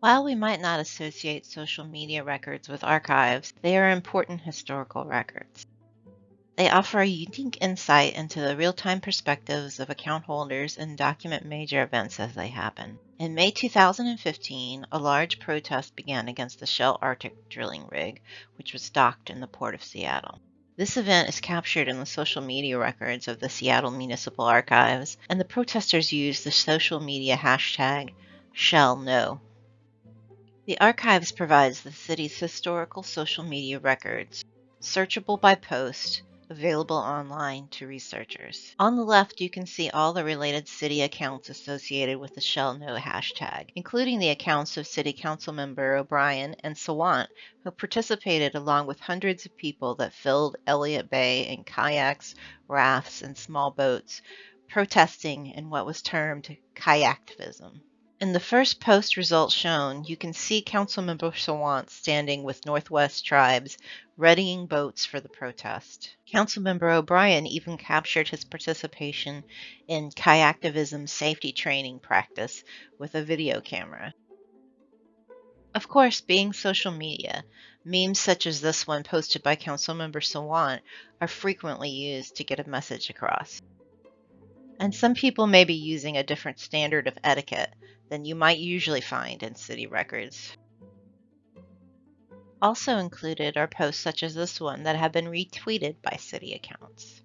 While we might not associate social media records with archives, they are important historical records. They offer a unique insight into the real-time perspectives of account holders and document major events as they happen. In May 2015, a large protest began against the Shell Arctic drilling rig, which was docked in the port of Seattle. This event is captured in the social media records of the Seattle Municipal Archives, and the protesters used the social media hashtag ShellNo. The archives provides the city's historical social media records, searchable by post, available online to researchers. On the left, you can see all the related city accounts associated with the Shell ShellNo hashtag, including the accounts of City Council member O'Brien and Sawant, who participated along with hundreds of people that filled Elliott Bay in kayaks, rafts, and small boats, protesting in what was termed kayaktivism. In the first post results shown, you can see Councilmember Sawant standing with Northwest tribes, readying boats for the protest. Councilmember O'Brien even captured his participation in kayaktivism safety training practice with a video camera. Of course, being social media, memes such as this one posted by Councilmember Sawant are frequently used to get a message across. And some people may be using a different standard of etiquette than you might usually find in city records. Also included are posts such as this one that have been retweeted by city accounts.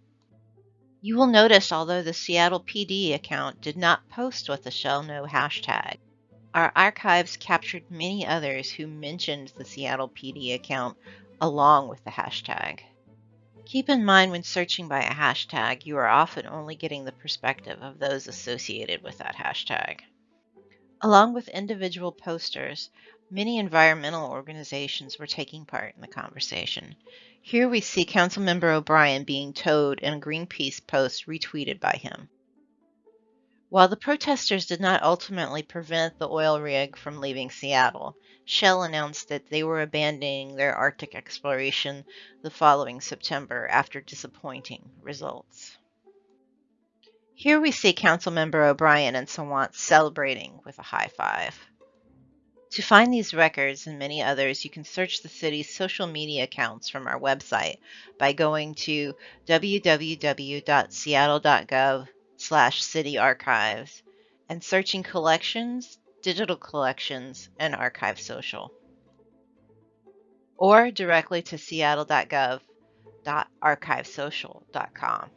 You will notice although the Seattle PD account did not post with the ShellNo hashtag, our archives captured many others who mentioned the Seattle PD account along with the hashtag. Keep in mind when searching by a hashtag, you are often only getting the perspective of those associated with that hashtag. Along with individual posters, many environmental organizations were taking part in the conversation. Here we see Councilmember O'Brien being towed in a Greenpeace post retweeted by him. While the protesters did not ultimately prevent the oil rig from leaving Seattle, Shell announced that they were abandoning their Arctic exploration the following September after disappointing results. Here we see Councilmember O'Brien and Sawant celebrating with a high five. To find these records and many others, you can search the city's social media accounts from our website by going to www.seattle.gov slash city archives and searching collections, digital collections, and archive social. Or directly to seattle.gov.archivesocial.com.